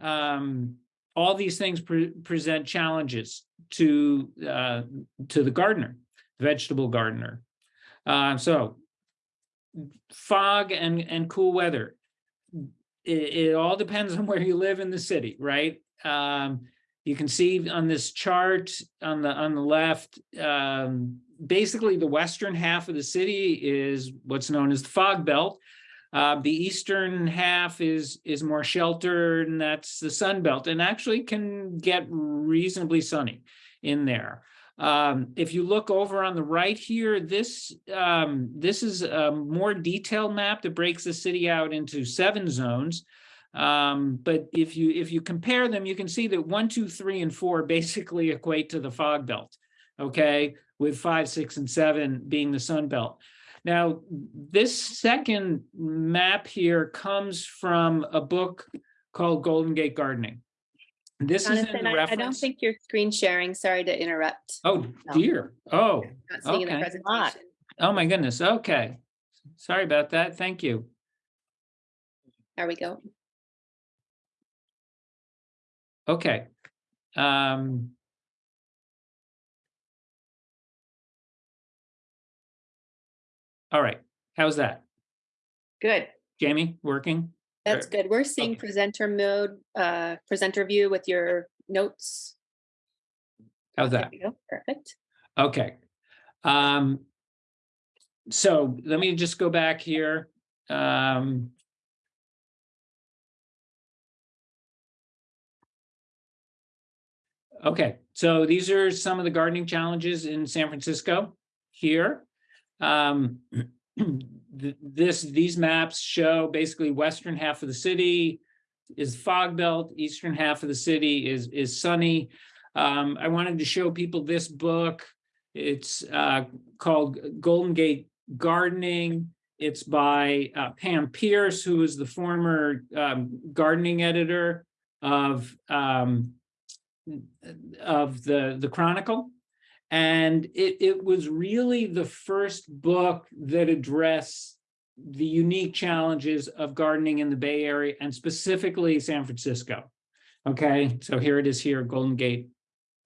um, all these things pre- present challenges to, uh, to the gardener, vegetable gardener. Uh, so fog and, and cool weather. It, it all depends on where you live in the city, right? Um, you can see on this chart on the, on the left, um, basically the western half of the city is what's known as the fog belt. Uh, the eastern half is is more sheltered, and that's the sun belt, and actually can get reasonably sunny in there. Um, if you look over on the right here, this um, this is a more detailed map that breaks the city out into seven zones. Um, but if you if you compare them, you can see that one, two, three, and four basically equate to the fog belt. Okay, with five, six, and seven being the sun belt. Now, this second map here comes from a book called Golden Gate Gardening. This is in Jonathan, the I I don't think you're screen sharing. Sorry to interrupt. Oh No. dear. Oh, Not seeing the okay. presentation. oh my goodness. Okay. Sorry about that. Thank you. There we go. Okay. Um. All right. How's that? Good. Jamie, working? That's good. We're seeing Okay. presenter mode, uh, presenter view with your notes. How's that? Perfect. Okay. Um. So let me just go back here. Um. Okay, so these are some of the gardening challenges in San Francisco here. Um. This, these maps show basically western half of the city is fog belt, eastern half of the city is, is sunny. Um, I wanted to show people this book. It's uh, called Golden Gate Gardening. It's by uh, Pam Peirce, who is the former um, gardening editor of um, of the the Chronicle, and it it was really the first book that addressed the unique challenges of gardening in the Bay Area and specifically San Francisco. Okay, so here it is here, Golden Gate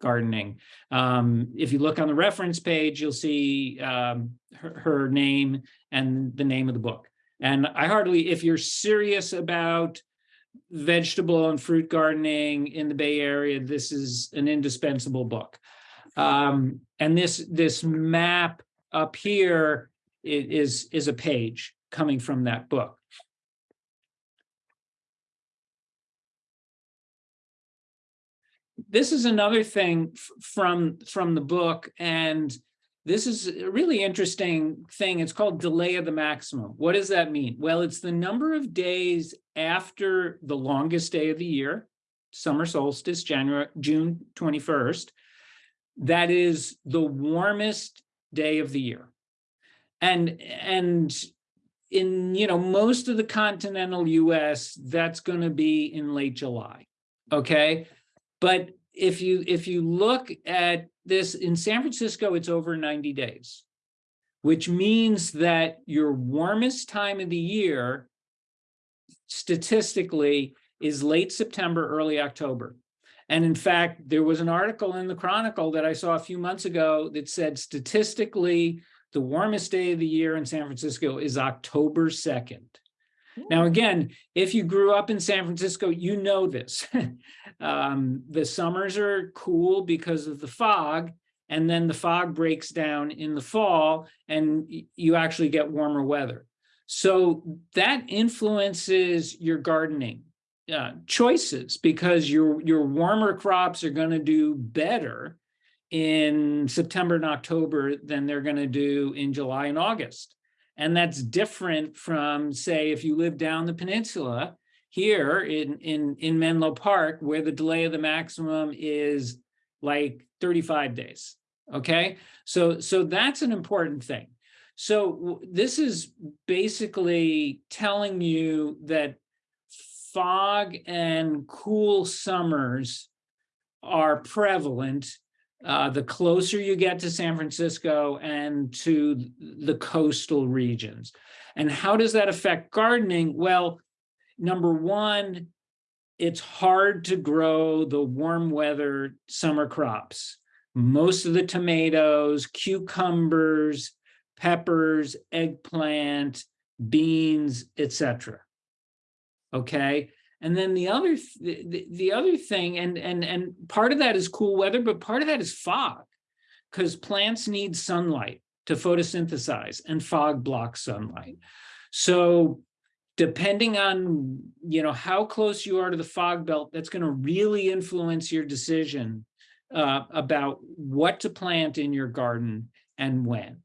Gardening. Um, if you look on the reference page, you'll see um, her, her name and the name of the book. And I hardly, if you're serious about vegetable and fruit gardening in the Bay Area, this is an indispensable book. Um, and this this map up here is is a page coming from that book. this is another thing from from the book and this is a really interesting thing. It's called delay of the maximum. What does that mean? Well it's the number of days after the longest day of the year summer solstice january june 21st that is the warmest day of the year and and in you know most of the continental us that's going to be in late july okay but if you if you look at this in San Francisco, it's over 90 days, which means that your warmest time of the year statistically is late September, early October. And in fact, there was an article in the Chronicle that I saw a few months ago that said statistically, the warmest day of the year in San Francisco is October 2nd. Now, again, if you grew up in San Francisco, you know this. um, the summers are cool because of the fog, and then the fog breaks down in the fall, and you actually get warmer weather. So that influences your gardening uh, choices because your your warmer crops are going to do better in September and October than they're going to do in July and August. And that's different from, say, if you live down the peninsula here in, in, in Menlo Park, where the delay of the maximum is like 35 days. Okay, so so that's an important thing. So this is basically telling you that fog and cool summers are prevalent uh, the closer you get to San Francisco and to the coastal regions. And how does that affect gardening? Well, number one, it's hard to grow the warm weather summer crops. Most of the tomatoes, cucumbers, peppers, eggplant, beans, etc. Okay, and then the other, th- the, the, the other thing, and, and, and part of that is cool weather, but part of that is fog. Because plants need sunlight to photosynthesize and fog blocks sunlight. So depending on, you know, how close you are to the fog belt, that's going to really influence your decision uh, about what to plant in your garden and when.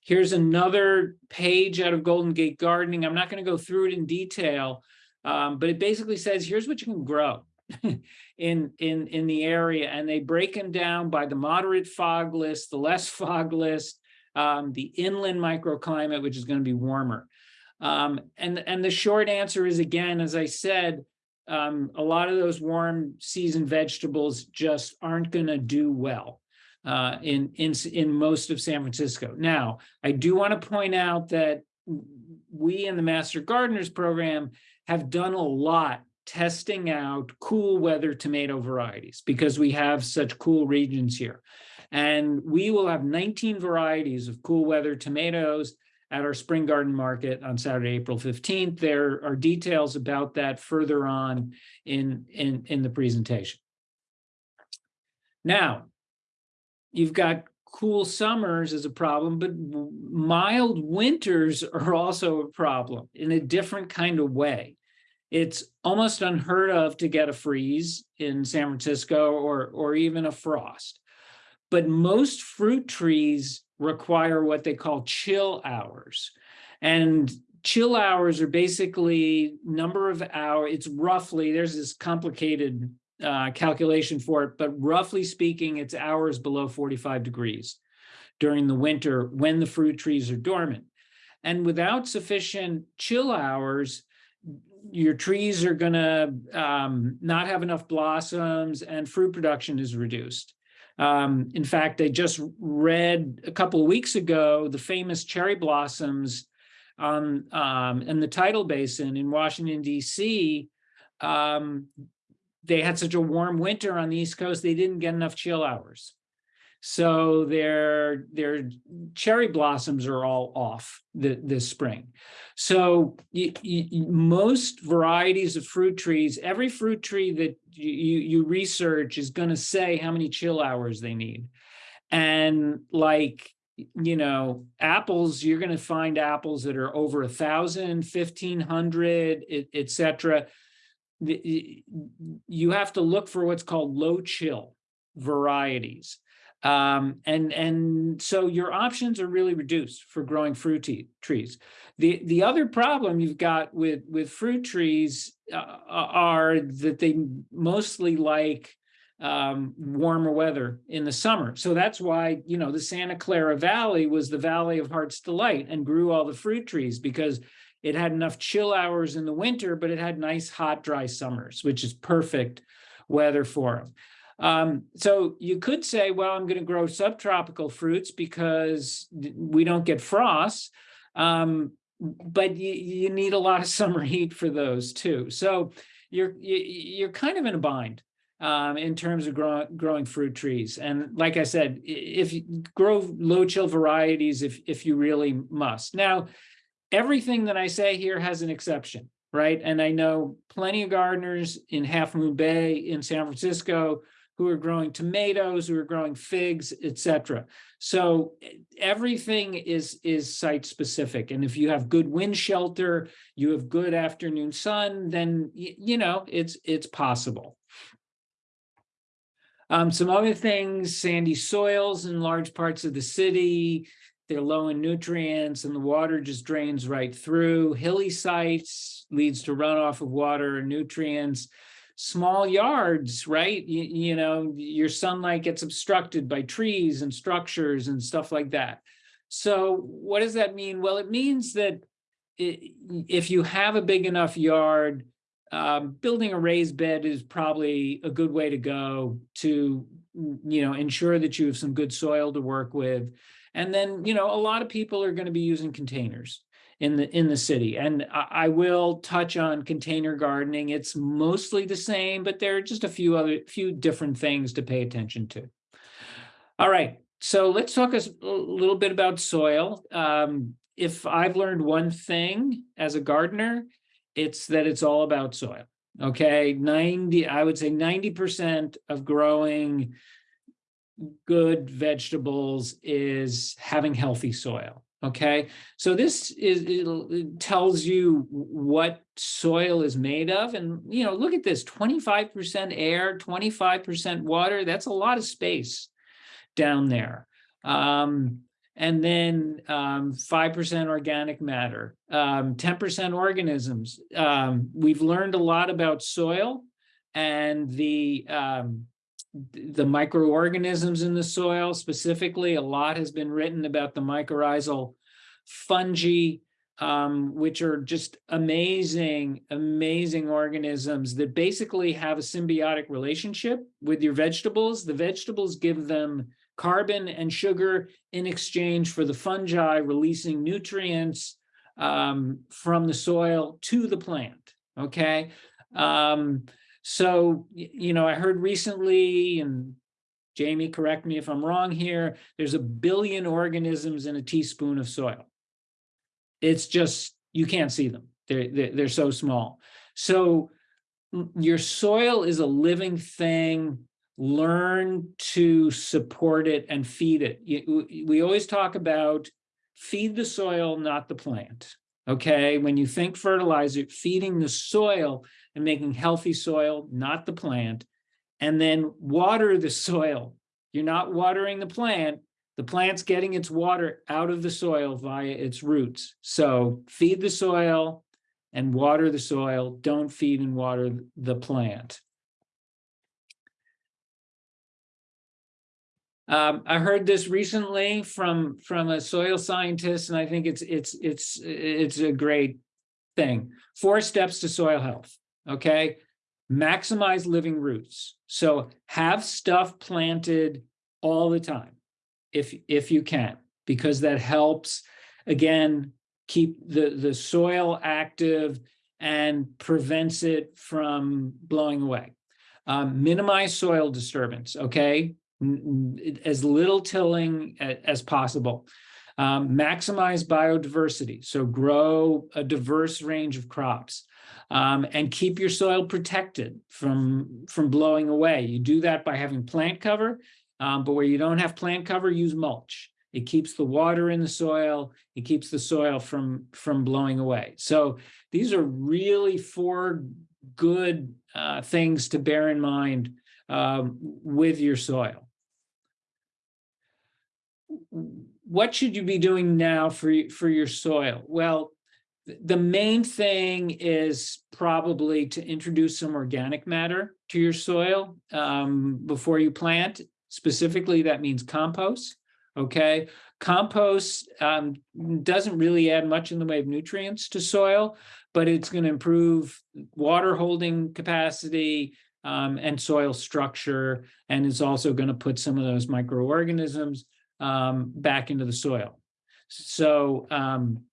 Here's another page out of Golden Gate Gardening. I'm not going to go through it in detail, um, but it basically says, here's what you can grow in, in, in the area. And they break them down by the moderate fog list, the less fog list, um, the inland microclimate, which is going to be warmer. Um, and, and the short answer is, again, as I said, um, a lot of those warm season vegetables just aren't going to do well uh, in, in, in most of San Francisco. Now, I do want to point out that we in the Master Gardeners program have done a lot testing out cool weather tomato varieties because we have such cool regions here. And we will have 19 varieties of cool weather tomatoes at our spring garden market on Saturday, April 15th. There are details about that further on in, in, in the presentation. Now, you've got cool summers as a problem, but mild winters are also a problem in a different kind of way. It's almost unheard of to get a freeze in San Francisco or, or even a frost. But most fruit trees require what they call chill hours. And chill hours are basically number of hours, it's roughly, there's this complicated uh, calculation for it, but roughly speaking, it's hours below 45 degrees during the winter when the fruit trees are dormant. And without sufficient chill hours, your trees are gonna um, not have enough blossoms and fruit production is reduced. Um, in fact, I just read a couple of weeks ago the famous cherry blossoms um, in the tidal basin in Washington D.C. Um, they had such a warm winter on the East Coast, they didn't get enough chill hours. So their their cherry blossoms are all off the, this spring. So most varieties of fruit trees, every fruit tree that you, you research is going to say how many chill hours they need. And like, you know, apples, you're going to find apples that are over a thousand, fifteen hundred, etc. You have to look for what's called low chill varieties. Um, and, and so your options are really reduced for growing fruit trees. The, the other problem you've got with, with fruit trees uh, are that they mostly like um, warmer weather in the summer. So that's why, you know, the Santa Clara Valley was the Valley of Heart's Delight and grew all the fruit trees because it had enough chill hours in the winter, but it had nice, hot, dry summers, which is perfect weather for them. Um, so you could say, well, I'm going to grow subtropical fruits because we don't get frost. Um, but you, you need a lot of summer heat for those too. So you're you're kind of in a bind um, in terms of grow, growing fruit trees. And like I said, if you grow low chill varieties, if if you really must. Now, everything that I say here has an exception, right? And I know plenty of gardeners in Half Moon Bay in San Francisco who are growing tomatoes, who are growing figs, etc. So everything is, is site specific. And if you have good wind shelter, you have good afternoon sun, then, you know, it's, it's possible. Um, some other things, sandy soils in large parts of the city, they're low in nutrients and the water just drains right through. Hilly sites leads to runoff of water and nutrients small yards, right? You, you know, your sunlight gets obstructed by trees and structures and stuff like that. So what does that mean? Well, it means that if you have a big enough yard, um, building a raised bed is probably a good way to go to, you know, ensure that you have some good soil to work with. And then, you know, a lot of people are going to be using containers in the, in the city. And I, I will touch on container gardening. It's mostly the same, but there are just a few other, few different things to pay attention to. All right, so let's talk a little bit about soil. Um, if I've learned one thing as a gardener, it's that it's all about soil. Okay, ninety, I would say ninety percent of growing good vegetables is having healthy soil. Okay, so this is, it'll- tells you what soil is made of. And, you know, look at this, twenty-five percent air, twenty-five percent water. That's a lot of space down there. Um, and then um, five percent organic matter, um, ten percent organisms. Um, we've learned a lot about soil and the um, the microorganisms in the soil specifically. A lot has been written about the mycorrhizal fungi, um, which are just amazing, amazing organisms that basically have a symbiotic relationship with your vegetables. The vegetables give them carbon and sugar in exchange for the fungi releasing nutrients um, from the soil to the plant. Okay. Um, so, you know, I heard recently, and Jamie, correct me if I'm wrong here, there's a billion organisms in a teaspoon of soil. It's just, you can't see them. They're, they're, they're so small. So your soil is a living thing. Learn to support it and feed it. We always talk about feed the soil, not the plant. Okay, when you think fertilizer, feeding the soil and making healthy soil, not the plant. And then water the soil. You're not watering the plant. The plant's getting its water out of the soil via its roots. So feed the soil and water the soil. Don't feed and water the plant. Um, I heard this recently from, from a soil scientist, and I think it's, it's, it's, it's a great thing. Four steps to soil health, okay? Maximize living roots. So have stuff planted all the time, if, if you can, because that helps, again, keep the, the soil active and prevents it from blowing away. Um, minimize soil disturbance, okay? As little tilling as possible. Um, maximize biodiversity, so grow a diverse range of crops. Um, and keep your soil protected from, from blowing away. You do that by having plant cover, um, but where you don't have plant cover, use mulch. It keeps the water in the soil, it keeps the soil from, from blowing away. So these are really four good uh, things to bear in mind um, with your soil. What should you be doing now for, for your soil? Well, the main thing is probably to introduce some organic matter to your soil um, before you plant. Specifically, that means compost, okay? Compost um, doesn't really add much in the way of nutrients to soil, but it's going to improve water holding capacity um, and soil structure, and it's also going to put some of those microorganisms um, back into the soil. So, um,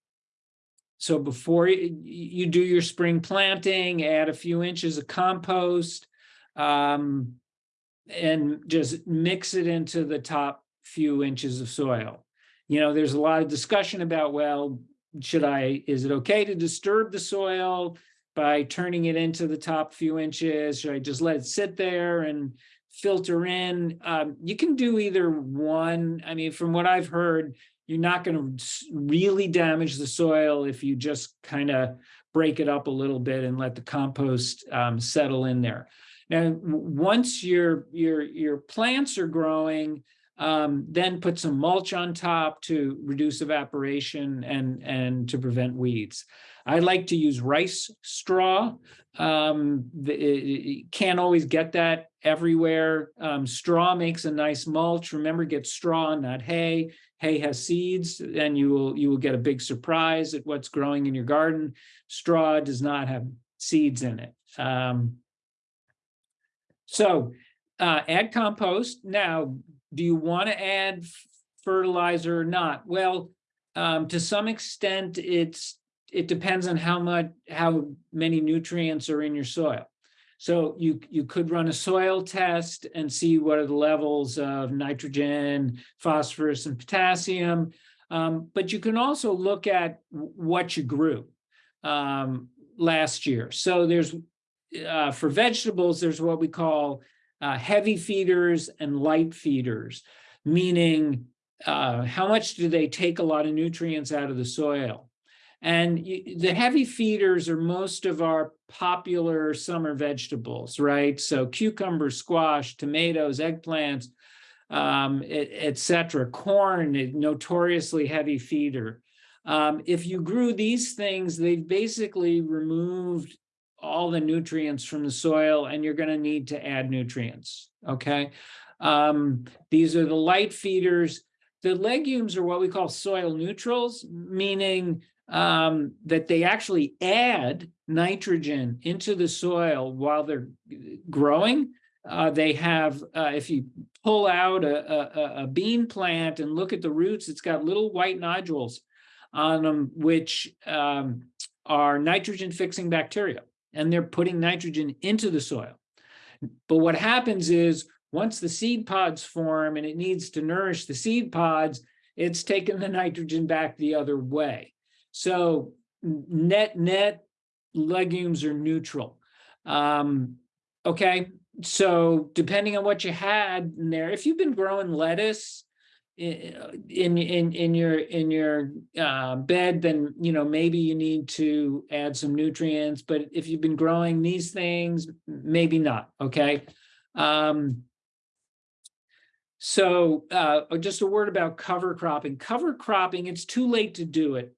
so before you, do your spring planting, add a few inches of compost, um, and just mix it into the top few inches of soil. You know, there's a lot of discussion about, well, should I, is it okay to disturb the soil by turning it into the top few inches? Should I just let it sit there and filter in? Um, you can do either one. I mean, from what I've heard, you're not going to really damage the soil if you just kind of break it up a little bit and let the compost um, settle in there. Now, once your your your plants are growing, um, then put some mulch on top to reduce evaporation and and to prevent weeds. I like to use rice straw. Um, the, can't always get that everywhere. Um, straw makes a nice mulch. Remember, get straw, not hay. Hay has seeds, and you will you will get a big surprise at what's growing in your garden. Straw does not have seeds in it. Um, so uh, add compost. Now, do you want to add fertilizer or not? Well, um, to some extent, it's, it depends on how much, how many nutrients are in your soil. So you, you could run a soil test and see what are the levels of nitrogen, phosphorus, and potassium. Um, but you can also look at what you grew um, last year. So there's, uh, for vegetables, there's what we call uh, heavy feeders and light feeders, meaning uh, how much do they take a lot of nutrients out of the soil? And y- the heavy feeders are most of our popular summer vegetables, right? So cucumber, squash, tomatoes, eggplants, um, et, et. Corn, notoriously heavy feeder. Um, if you grew these things, they've basically removed all the nutrients from the soil and you're going to need to add nutrients. Okay. Um, these are the light feeders. The legumes are what we call soil neutrals, meaning um, that they actually add nitrogen into the soil while they're growing. Uh, they have, uh, if you pull out a, a, a- a bean plant and look at the roots, it's got little white nodules on them, which um, are nitrogen fixing bacteria, and they're putting nitrogen into the soil. But what happens is, once the seed pods form and it needs to nourish the seed pods, it's taking the nitrogen back the other way. So net, net legumes are neutral. Um, okay, so depending on what you had in there, if you've been growing lettuce in, in, in your, in your uh, bed, then, you know, maybe you need to add some nutrients, but if you've been growing these things, maybe not, okay? Um, so uh, just a word about cover cropping. Cover cropping, it's too late to do it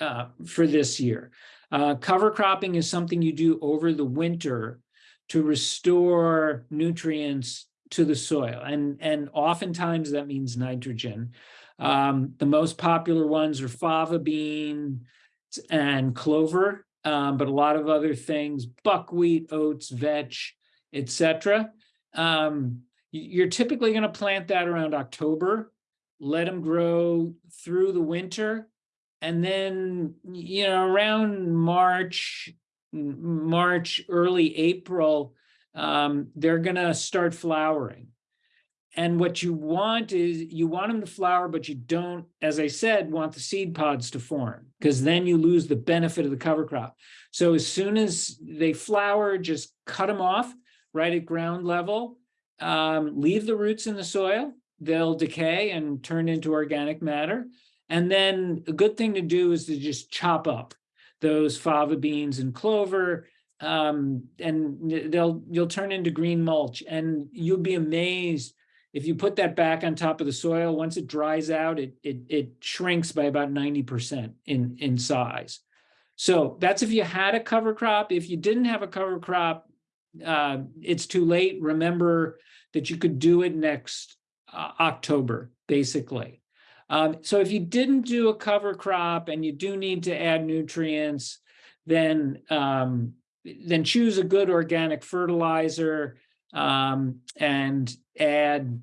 uh, for this year. Uh, cover cropping is something you do over the winter to restore nutrients to the soil. And, and oftentimes that means nitrogen. Um, the most popular ones are fava bean and clover, um, but a lot of other things, buckwheat, oats, vetch, etc. Um, you're typically going to plant that around October, let them grow through the winter. And then, you know, around March, March, early April, um, they're gonna start flowering. And what you want is, you want them to flower, but you don't, as I said, want the seed pods to form, because then you lose the benefit of the cover crop. So as soon as they flower, just cut them off right at ground level. Um, leave the roots in the soil, they'll decay and turn into organic matter. And then a good thing to do is to just chop up those fava beans and clover. Um, and they'll, you'll turn into green mulch and you'll be amazed. If you put that back on top of the soil, once it dries out, it, it, it shrinks by about ninety percent in, in size. So that's if you had a cover crop. If you didn't have a cover crop, uh, it's too late. Remember that you could do it next uh, October, basically. Um, so if you didn't do a cover crop and you do need to add nutrients, then um, then choose a good organic fertilizer um, and add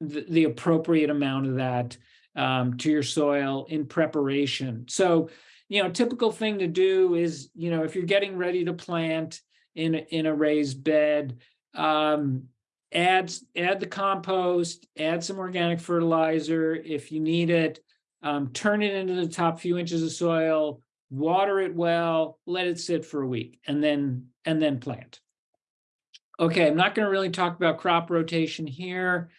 the, the appropriate amount of that um, to your soil in preparation. So, you know, typical thing to do is, you know, if you're getting ready to plant in in a raised bed, um, add add the compost, add some organic fertilizer if you need it. Um, turn it into the top few inches of soil, water it well, let it sit for a week, and then and then plant. Okay, I'm not going to really talk about crop rotation here.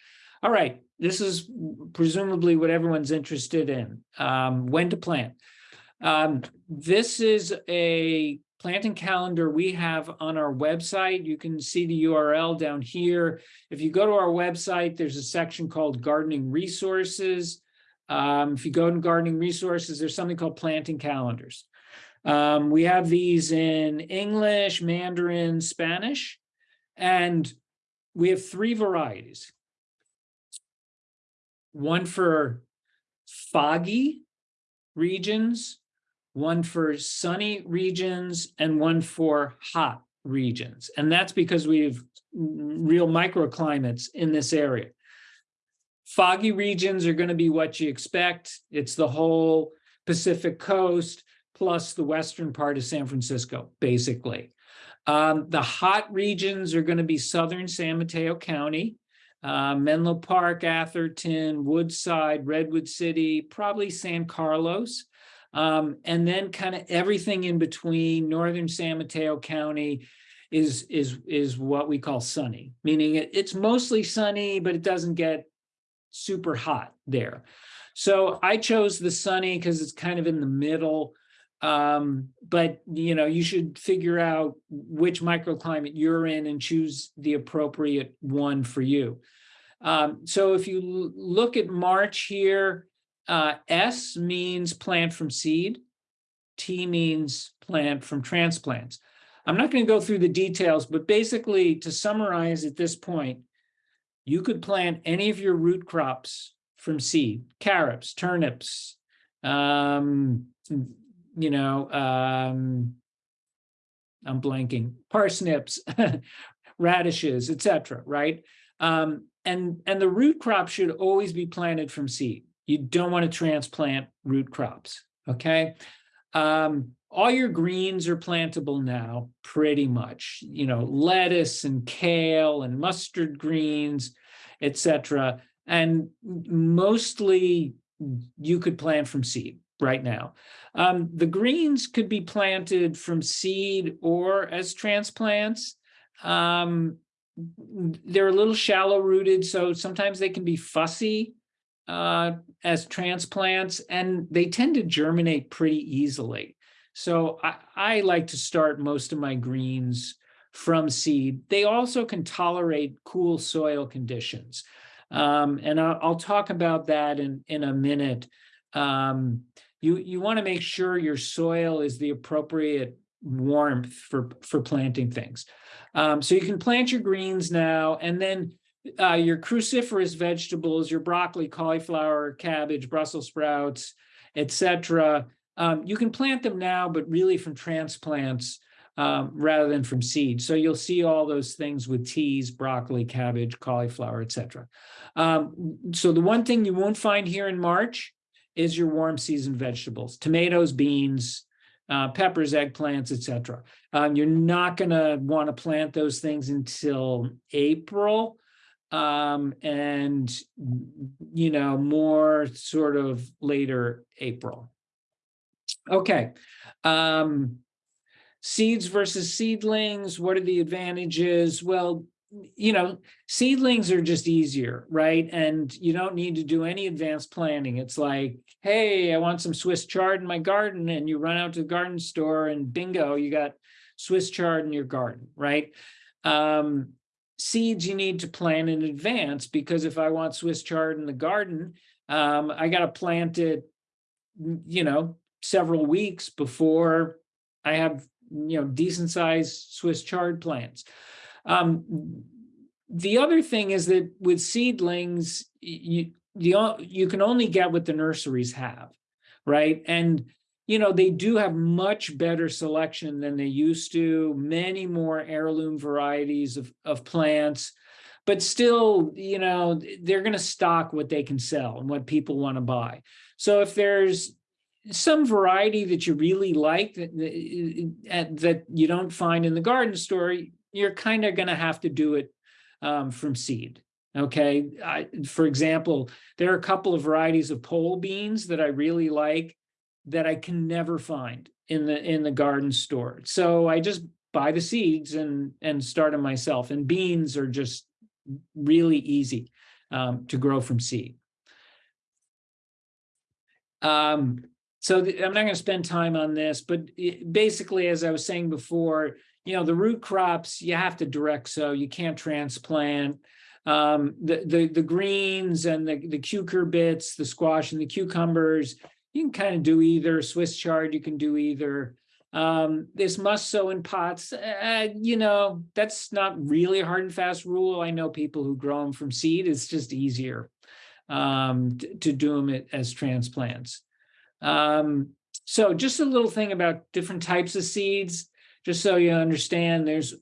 All right, this is presumably what everyone's interested in. Um, when to plant. Um, this is a planting calendar we have on our website. You can see the URL down here. If you go to our website, there's a section called gardening resources. Um, if you go to gardening resources, there's something called planting calendars. Um, we have these in English, Mandarin, Spanish, and we have three varieties. One for foggy regions, one for sunny regions, and one for hot regions. And that's because we have real microclimates in this area. Foggy regions are going to be what you expect. It's the whole Pacific coast, plus the western part of San Francisco, basically. Um, the hot regions are going to be southern San Mateo County, uh, Menlo Park, Atherton, Woodside, Redwood City, probably San Carlos. Um, and then kind of everything in between northern San Mateo County is is is what we call sunny, meaning it, it's mostly sunny, but it doesn't get super hot there. So I chose the sunny because it's kind of in the middle. Um, but you know, you should figure out which microclimate you're in and choose the appropriate one for you. Um, so if you look at March here, uh, S means plant from seed. T means plant from transplants. I'm not going to go through the details, but basically to summarize at this point, you could plant any of your root crops from seed, carrots, turnips, um, you know, um, I'm blanking, parsnips, radishes, etc. right? Um, and, and the root crop should always be planted from seed. You don't want to transplant root crops, okay? Um, all your greens are plantable now, pretty much. You know, lettuce and kale and mustard greens, etc. And mostly you could plant from seed right now. Um, the greens could be planted from seed or as transplants. Um, they're a little shallow rooted, so sometimes they can be fussy uh, as transplants, and they tend to germinate pretty easily. So I, I like to start most of my greens from seed. They also can tolerate cool soil conditions. Um, and I'll, I'll, talk about that in, in a minute. Um, you you want to make sure your soil is the appropriate warmth for, for planting things. Um, so you can plant your greens now, and then uh, your cruciferous vegetables, your broccoli, cauliflower, cabbage, Brussels sprouts, etc. Um, you can plant them now, but really from transplants um, rather than from seed. So you'll see all those things with teas, broccoli, cabbage, cauliflower, etc. Um, so the one thing you won't find here in March is your warm season vegetables, tomatoes, beans, uh, peppers, eggplants, etc. Um, you're not going to want to plant those things until April um, and, you know, more sort of later April. Okay. Um, seeds versus seedlings, what are the advantages? Well, you know, seedlings are just easier, right? And you don't need to do any advanced planning. It's like, hey, I want some Swiss chard in my garden, and you run out to the garden store and bingo, you got Swiss chard in your garden, right? Um, seeds you need to plant in advance because if I want Swiss chard in the garden, um, I got to plant it, you know, several weeks before I have, you know, decent sized Swiss chard plants. Um, the other thing is that with seedlings, you, you, you can only get what the nurseries have, right? And, you know, they do have much better selection than they used to, many more heirloom varieties of, of plants, but still, you know, they're going to stock what they can sell and what people want to buy. So if there's some variety that you really like that, that you don't find in the garden store, you're kind of going to have to do it um, from seed. Okay. I, for example, there are a couple of varieties of pole beans that I really like that I can never find in the in the garden store. So I just buy the seeds and and start them myself. And beans are just really easy um, to grow from seed. Um, so I'm not going to spend time on this, but basically, as I was saying before, you know, the root crops, you have to direct sow, you can't transplant. Um, the, the, the greens and the, the cucurbits, the squash and the cucumbers, you can kind of do either. Swiss chard, you can do either. Um, this must sow in pots, uh, you know, that's not really a hard and fast rule. I know people who grow them from seed. It's just easier um, to, do them as transplants. Um, so just a little thing about different types of seeds, just so you understand, there's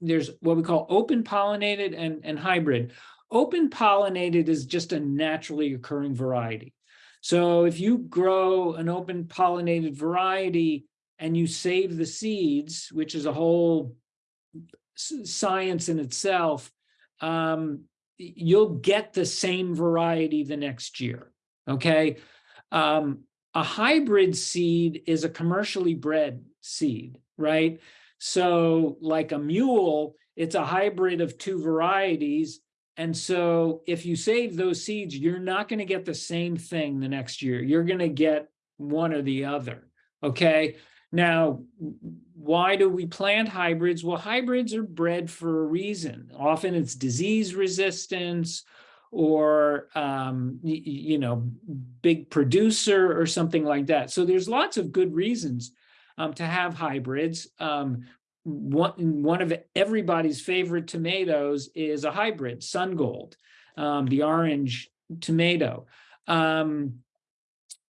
there's what we call open pollinated and, and hybrid. Open pollinated is just a naturally occurring variety. So if you grow an open pollinated variety and you save the seeds, which is a whole science in itself, um, you'll get the same variety the next year, okay? Um, a hybrid seed is a commercially bred seed, right? So like a mule, it's a hybrid of two varieties. And so if you save those seeds, you're not going to get the same thing the next year. You're going to get one or the other. Okay. Now, why do we plant hybrids? Well, hybrids are bred for a reason. Often it's disease resistance or, um, you know, big producer or something like that. So there's lots of good reasons um, to have hybrids. Um, one, one of everybody's favorite tomatoes is a hybrid, Sun Gold, um, the orange tomato. Um,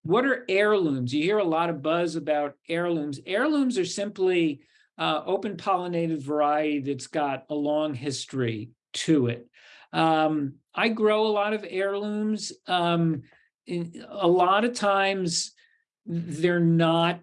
what are heirlooms? You hear a lot of buzz about heirlooms. Heirlooms are simply uh, open pollinated variety that's got a long history to it. Um, I grow a lot of heirlooms. Um, in, a lot of times they're not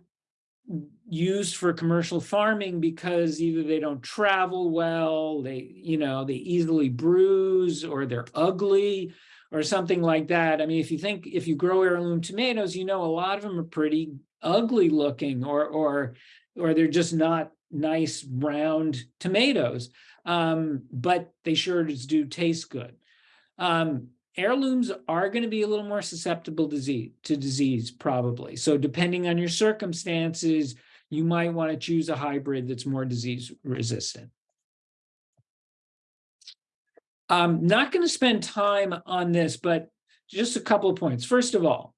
used for commercial farming because either they don't travel well, they, you know, they easily bruise or they're ugly or something like that. I mean, if you think, if you grow heirloom tomatoes, you know, a lot of them are pretty ugly looking or, or, or they're just not nice round tomatoes. Um, but they sure do taste good. Um, heirlooms are going to be a little more susceptible disease to disease probably. So depending on your circumstances, you might want to choose a hybrid that's more disease resistant. I'm not going to spend time on this, but just a couple of points. First of all,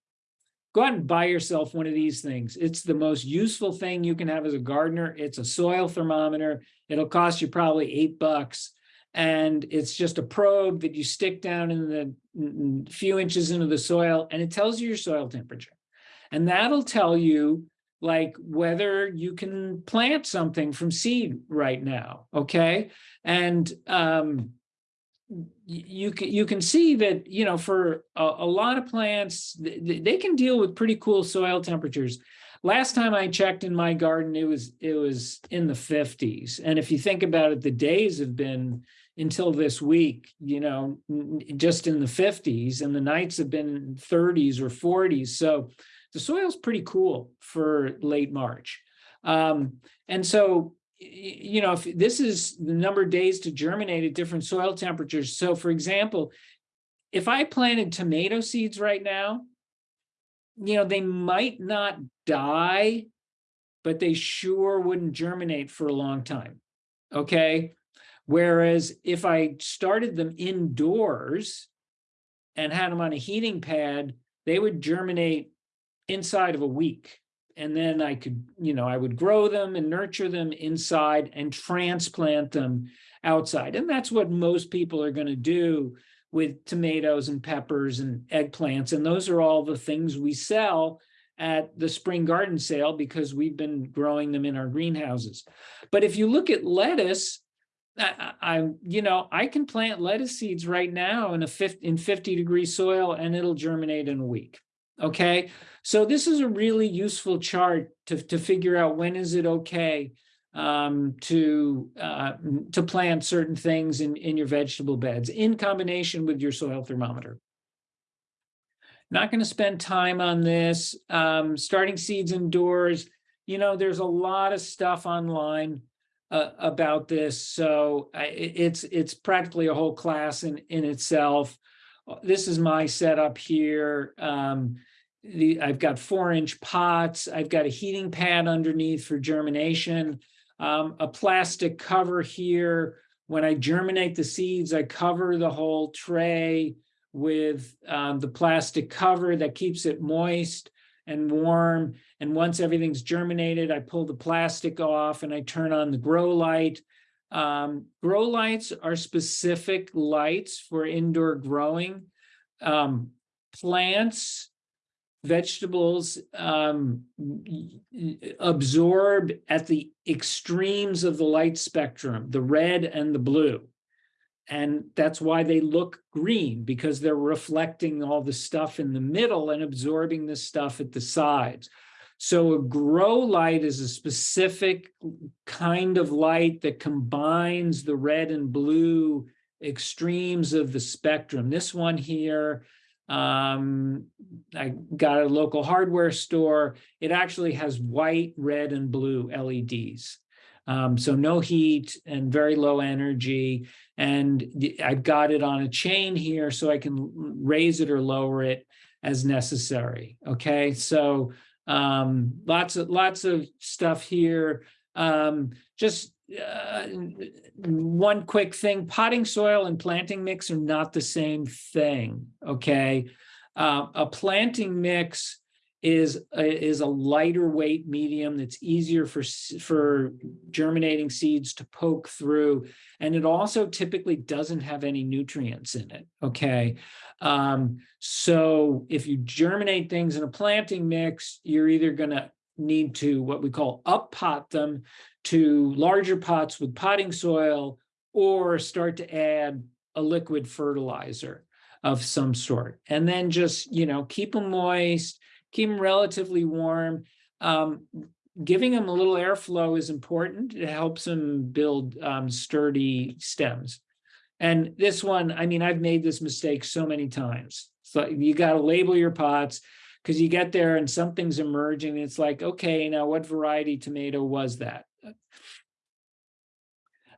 go out and buy yourself one of these things. It's the most useful thing you can have as a gardener. It's a soil thermometer. It'll cost you probably eight bucks. And it's just a probe that you stick down in the mm, few inches into the soil and it tells you your soil temperature. And that'll tell you like whether you can plant something from seed right now, okay? And um, you can you can see that you know for a, a lot of plants th- th- they can deal with pretty cool soil temperatures. Last time I checked in my garden, it was it was in the 50s. And if you think about it, the days have been until this week, you know, just in the 50s, and the nights have been 30s or 40s. So the soil's pretty cool for late March. Um, and so, you know, if this is the number of days to germinate at different soil temperatures. So for example, if I planted tomato seeds right now, you know, they might not die, but they sure wouldn't germinate for a long time. Okay. Whereas if I started them indoors and had them on a heating pad, they would germinate inside of a week. And then I could, you know, I would grow them and nurture them inside and transplant them outside. And that's what most people are going to do with tomatoes and peppers and eggplants. And those are all the things we sell at the spring garden sale because we've been growing them in our greenhouses. But if you look at lettuce, I, I, you know, I can plant lettuce seeds right now in a fifty, in fifty degree soil and it'll germinate in a week. Okay, so this is a really useful chart to, to figure out when is it okay um, to, uh, to plant certain things in, in your vegetable beds in combination with your soil thermometer. Not going to spend time on this. Um, starting seeds indoors, you know, there's a lot of stuff online uh, about this. So I, it's it's practically a whole class in in itself. Uh, This is my setup here. Um, the I've got four inch pots. I've got a heating pad underneath for germination. Um, a plastic cover here. When I germinate the seeds, I cover the whole tray with um, the plastic cover that keeps it moist and warm. And once everything's germinated, I pull the plastic off and I turn on the grow light. Um, grow lights are specific lights for indoor growing. Um, plants, vegetables um, absorb at the extremes of the light spectrum, the red and the blue. and that's why they look green, because they're reflecting all the stuff in the middle and absorbing the stuff at the sides. So a grow light is a specific kind of light that combines the red and blue extremes of the spectrum. This one here, um, I got a local hardware store. It actually has white, red, and blue LEDs. Um, so no heat and very low energy. And I've got it on a chain here so I can raise it or lower it as necessary. Okay, so um, lots of lots of stuff here. Um, just uh, one quick thing, potting soil and planting mix are not the same thing, okay? Uh, a planting mix is, a- is a lighter weight medium that's easier for, for germinating seeds to poke through. And it also typically doesn't have any nutrients in it, okay? Um, so if you germinate things in a planting mix, you're either gonna need to, what we call up pot them to larger pots with potting soil or start to add a liquid fertilizer of some sort. And then just, you know, keep them moist, keep them relatively warm. Um, giving them a little airflow is important. It helps them build um, sturdy stems. And this one, I mean, I've made this mistake so many times. So you got to label your pots because you get there and something's emerging. It's like, okay, now what variety tomato was that?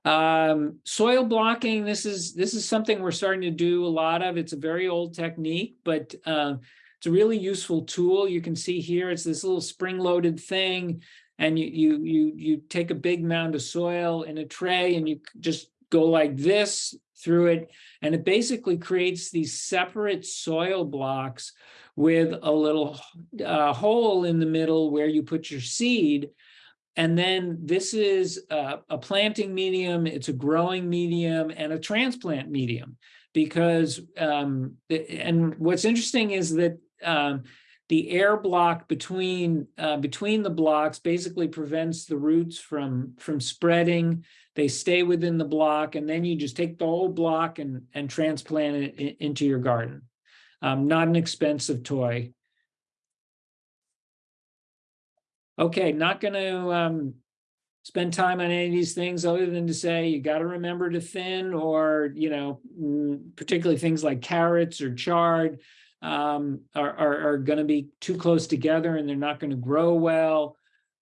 Um, soil blocking, this is, this is something we're starting to do a lot of. It's a very old technique, but uh, it's a really useful tool. You can see here, it's this little spring-loaded thing. And you, you, you, you take a big mound of soil in a tray and you just go like this through it. And it basically creates these separate soil blocks with a little uh, hole in the middle where you put your seed. And then this is a, a planting medium, it's a growing medium and a transplant medium. Because, um, and what's interesting is that um, the air block between, uh, between the blocks basically prevents the roots from, from spreading. They stay within the block and then you just take the whole block and, and transplant it into your garden. Um, not an expensive toy. Okay, not gonna um spend time on any of these things other than to say you gotta remember to thin or, you know, mm, particularly things like carrots or chard um are are are gonna be too close together and they're not gonna grow well.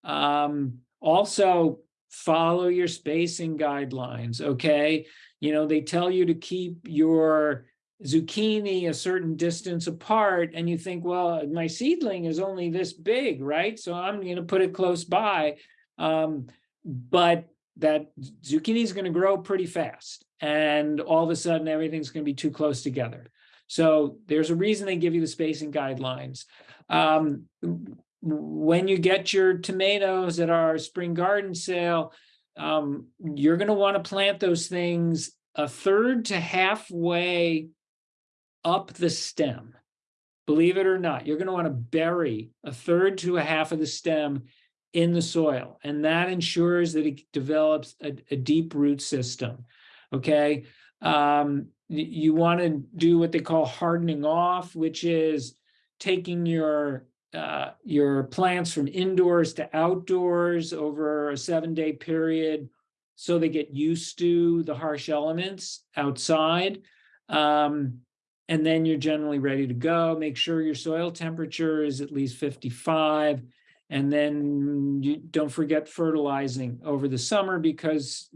Um, also follow your spacing guidelines, okay? You know, they tell you to keep your zucchini a certain distance apart and you think, well, my seedling is only this big, right? So I'm gonna put it close by. Um, but that zucchini is gonna grow pretty fast and all of a sudden everything's gonna be too close together. So there's a reason they give you the spacing guidelines. Um, when you get your tomatoes at our spring garden sale, um, you're gonna wanna plant those things a third to halfway up the stem. Believe it or not, you're gonna wanna bury a third to a half of the stem in the soil, and that ensures that it develops a, a deep root system, okay? Um, you wanna do what they call hardening off, which is taking your uh, your plants from indoors to outdoors over a seven-day period so they get used to the harsh elements outside. Um, and then you're generally ready to go. Make sure your soil temperature is at least 55. And then you don't forget fertilizing over the summer because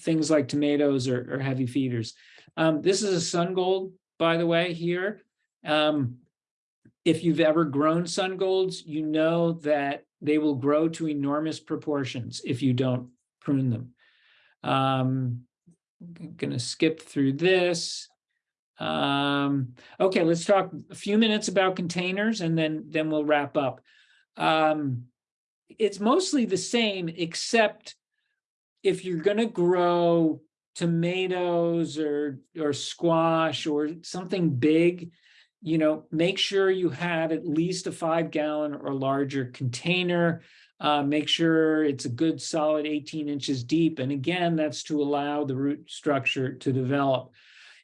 things like tomatoes are, are heavy feeders. Um, this is a sun gold, by the way, here. Um, if you've ever grown sun golds, you know that they will grow to enormous proportions if you don't prune them. Um, g- gonna skip through this. Um, okay, let's talk a few minutes about containers and then, then we'll wrap up. Um, it's mostly the same, except if you're gonna grow tomatoes or, or squash or something big, you know, make sure you have at least a five gallon or larger container. Uh, make sure it's a good solid eighteen inches deep. And again, that's to allow the root structure to develop.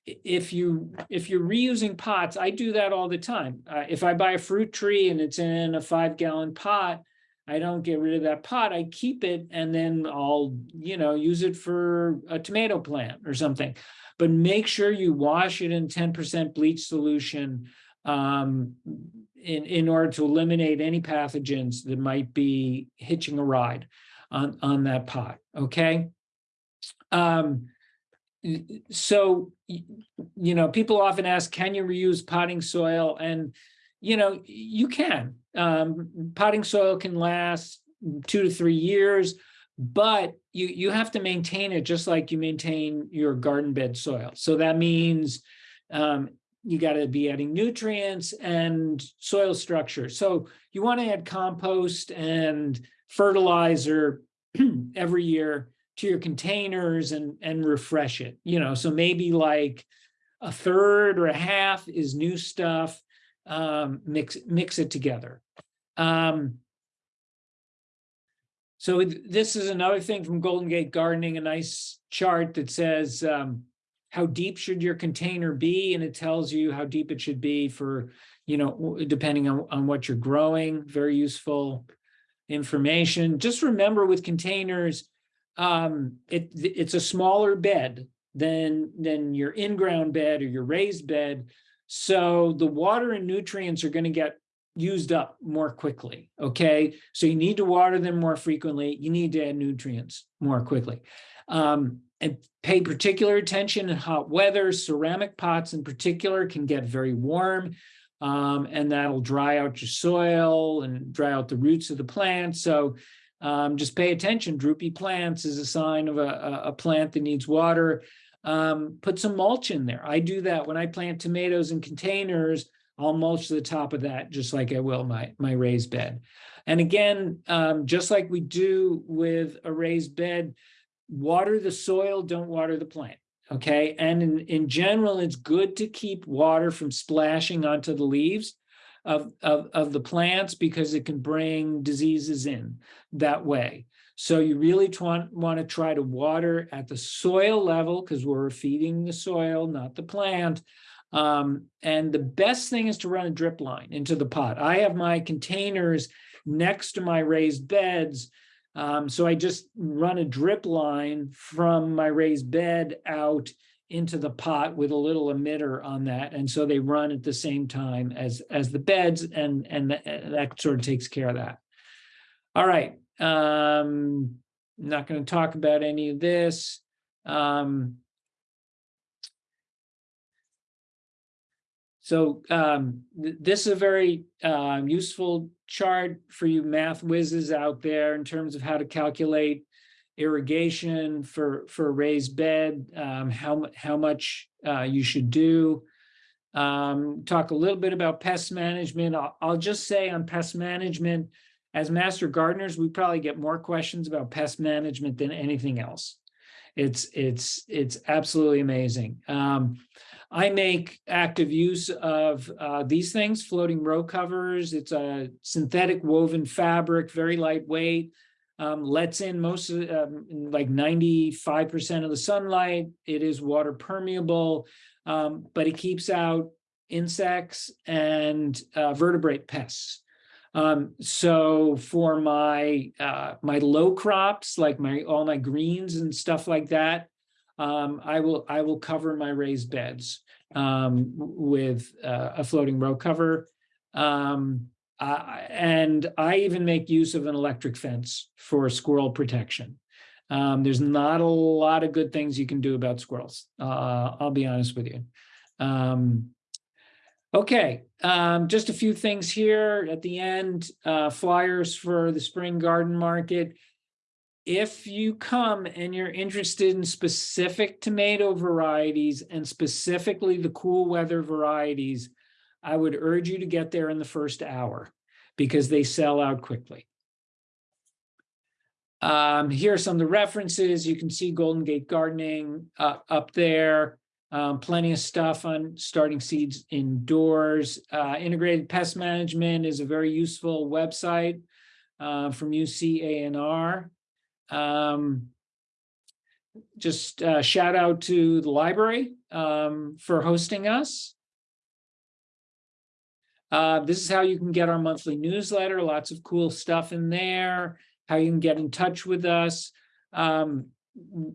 If you, if you're reusing pots, I do that all the time. Uh, if I buy a fruit tree and it's in a five gallon pot, I don't get rid of that pot. I keep it and then I'll, you know, use it for a tomato plant or something. But make sure you wash it in ten percent bleach solution um, in, in order to eliminate any pathogens that might be hitching a ride on, on that pot, okay? Um, so, you know, people often ask, can you reuse potting soil? And, you know, you can. Um, potting soil can last two to three years, but you, you have to maintain it just like you maintain your garden bed soil. So that means um, you got to be adding nutrients and soil structure. So you want to add compost and fertilizer every year to your containers and, and refresh it, you know, so maybe like a third or a half is new stuff, um, mix, mix it together. Um, so this is another thing from Golden Gate Gardening, a nice chart that says, um, how deep should your container be? And it tells you how deep it should be for, you know, depending on, on what you're growing, very useful information. Just remember with containers, um, it, it's a smaller bed than, than your in-ground bed or your raised bed. So the water and nutrients are gonna get used up more quickly, okay? So you need to water them more frequently. You need to add nutrients more quickly. Um, and pay particular attention in hot weather. Ceramic pots in particular can get very warm. Um, and that'll dry out your soil and dry out the roots of the plant. So um, just pay attention. Droopy plants is a sign of a, a, plant that needs water. Um, put some mulch in there. I do that when I plant tomatoes in containers. I'll mulch the top of that just like I will my, my raised bed. And again, um, just like we do with a raised bed, water the soil, don't water the plant. Okay, and in, in general, it's good to keep water from splashing onto the leaves of, of, of the plants because it can bring diseases in that way. So you really want, want to try to water at the soil level because we're feeding the soil, not the plant. Um, and the best thing is to run a drip line into the pot. I have my containers next to my raised beds. Um, so I just run a drip line from my raised bed out into the pot with a little emitter on that. And so they run at the same time as, as the beds and, and tha- that sort of takes care of that. All right, um, not going to talk about any of this. Um, So um, th- this is a very um, useful chart for you math whizzes out there in terms of how to calculate irrigation for for a raised bed, um, how how much uh, you should do. Um, talk a little bit about pest management. I'll, I'll just say on pest management, as master gardeners, we probably get more questions about pest management than anything else. It's it's it's absolutely amazing. Um, I make active use of uh, these things, floating row covers. It's a synthetic woven fabric, very lightweight. Um, lets in most of, um, like ninety-five percent of the sunlight. It is water permeable, um, but it keeps out insects and uh, vertebrate pests. Um, so for my uh, my low crops, like my all my greens and stuff like that, um, I will I will cover my raised beds um, with uh, a floating row cover. Um, I- and I even make use of an electric fence for squirrel protection. Um, there's not a lot of good things you can do about squirrels. Uh, I'll be honest with you. Um, okay, um, just a few things here at the end. Uh, flyers for the spring garden market if you come and you're interested in specific tomato varieties and specifically the cool weather varieties, I would urge you to get there in the first hour because they sell out quickly. Um, here are some of the references. You can see Golden Gate Gardening uh, up there. Um, plenty of stuff on starting seeds indoors. Uh, Integrated Pest Management is a very useful website uh, from UCANR. Um, just uh, shout out to the library um, for hosting us. Uh, this is how you can get our monthly newsletter, lots of cool stuff in there, how you can get in touch with us. Um,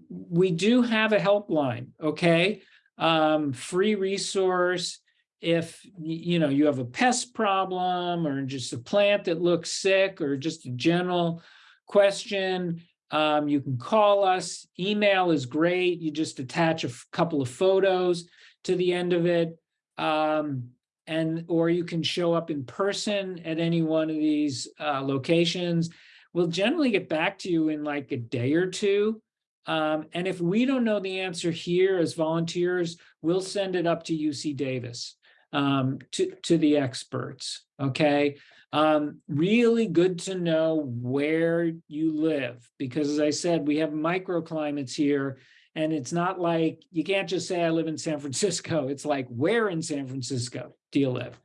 we do have a helpline, okay? Um, free resource. If, you know, you have a pest problem or just a plant that looks sick or just a general question, um, you can call us. Email is great. You just attach a couple of photos to the end of it. Um, and, or you can show up in person at any one of these, uh, locations. We'll generally get back to you in like a day or two. Um, and if we don't know the answer here as volunteers, we'll send it up to UC Davis, um, to, to the experts, okay? Um, really good to know where you live, because as I said, we have microclimates here. And it's not like, you can't just say I live in San Francisco. It's like, where in San Francisco do you live?